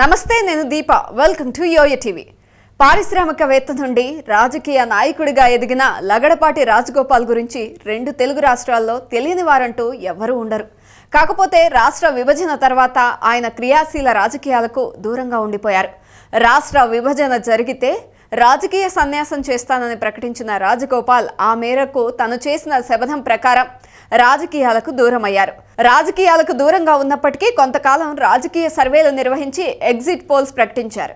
నమస్తే నేను Deepa. Welcome to Yoyo TV. పారిశ్రామికవేత్త నుండి రాజకీయ నాయకుడిగా ఎదిగిన లగడపాటి రాజగోపాల్ గురించి రెండు తెలుగు రాష్ట్రాల్లో తెలియని వారంటూ ఎవ్వరూ ఉండరు. కాకపోతే రాష్ట్ర విభజన తర్వాత ఆయన క్రియాశీల రాజకీయాలకు దూరంగా ఉండిపోయారు. రాష్ట్ర విభజన జరిగితే రాజకీయ సన్యాసం చేస్తానని ప్రకటించిన రాజగోపాల్ ఆ మేరకు తను చేసిన శపథం ప్రకారం రాజకీయాలకు దూరమయ్యారు. రాజకీయాలకు దూరంగా ఉన్నప్పటికీ కొంతకాలం రాజకీయ సర్వేలు నిర్వహించి ఎగ్జిట్ పోల్స్ ప్రకటించారు.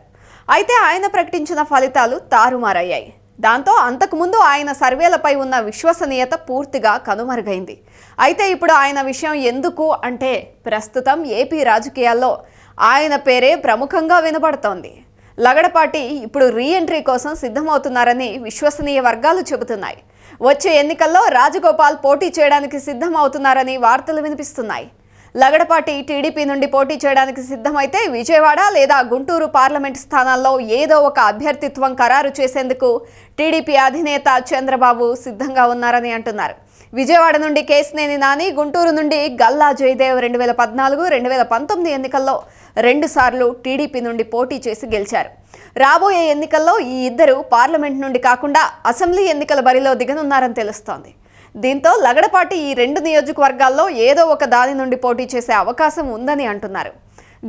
అయితే ఆయన ప్రకటించిన ఫలితాలు తారుమారయ్యాయి. దాంతో అంతకుముందు ఆయన సర్వేలపై ఉన్న విశ్వసనీయత పూర్తిగా కనుమరుగైంది. అయితే ఇప్పుడు ఆయన విషయం ఎందుకు అంటే ప్రస్తుతం ఏపీ రాజకీయాల్లో ఆయన పేరే ప్రముఖంగా వినబడుతోంది. లగడపాటి ఇప్పుడు రీ ఎంట్రీ కోసం సిద్ధమవుతున్నారని విశ్వసనీయ వర్గాలు చెబుతున్నాయి. వచ్చే ఎన్నికల్లో రాజగోపాల్ పోటీ చేయడానికి సిద్ధమవుతున్నారని వార్తలు వినిపిస్తున్నాయి. లగడపాటి టీడీపీ నుండి పోటీ చేయడానికి సిద్ధమైతే విజయవాడ లేదా గుంటూరు పార్లమెంట్ స్థానాల్లో ఏదో ఒక అభ్యర్థిత్వం ఖరారు చేసేందుకు టీడీపీ అధినేత చంద్రబాబు సిద్ధంగా ఉన్నారని అంటున్నారు. విజయవాడ నుండి కేసినేని నాని గుంటూరు నుండి గల్లా జయదేవ్ రెండు వేల పద్నాలుగు రెండు వేల పంతొమ్మిది ఎన్నికల్లో రెండుసార్లు టీడీపీ నుండి పోటీ చేసి గెలిచారు. రాబోయే ఎన్నికల్లో ఈ ఇద్దరు పార్లమెంట్ నుండి కాకుండా అసెంబ్లీ ఎన్నికల బరిలో దిగనున్నారని తెలుస్తోంది. దీంతో లగడపాటి ఈ రెండు నియోజకవర్గాల్లో ఏదో ఒక దాని నుండి పోటీ చేసే అవకాశం ఉందని అంటున్నారు.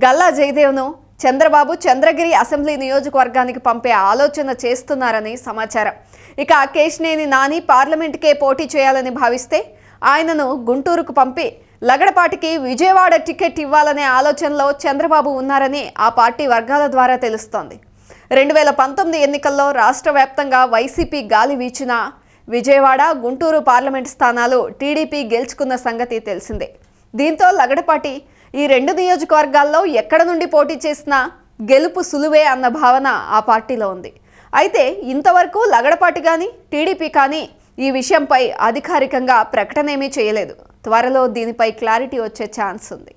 గల్లా జయదేవ్ను చంద్రబాబు చంద్రగిరి అసెంబ్లీ నియోజకవర్గానికి పంపే ఆలోచన చేస్తున్నారని సమాచారం. ఇక కేశినేని నాని పార్లమెంట్కే పోటీ చేయాలని భావిస్తే ఆయనను గుంటూరుకు పంపి లగడపాటికి విజయవాడ టికెట్ ఇవ్వాలనే ఆలోచనలో చంద్రబాబు ఉన్నారని ఆ పార్టీ వర్గాల ద్వారా తెలుస్తోంది. రెండు వేల పంతొమ్మిది ఎన్నికల్లో రాష్ట్ర వ్యాప్తంగా వైసీపీ గాలి వీచినా విజయవాడ గుంటూరు పార్లమెంట్ స్థానాలు టీడీపీ గెలుచుకున్న సంగతి తెలిసిందే. దీంతో లగడపాటి ఈ రెండు నియోజకవర్గాల్లో ఎక్కడ నుండి పోటీ చేసినా గెలుపు సులువే అన్న భావన ఆ పార్టీలో ఉంది. అయితే ఇంతవరకు లగడపాటి కానీ టీడీపీ కానీ ఈ విషయంపై అధికారికంగా ప్రకటనేమీ చేయలేదు. త్వరలో దీనిపై క్లారిటీ వచ్చే ఛాన్స్ ఉంది.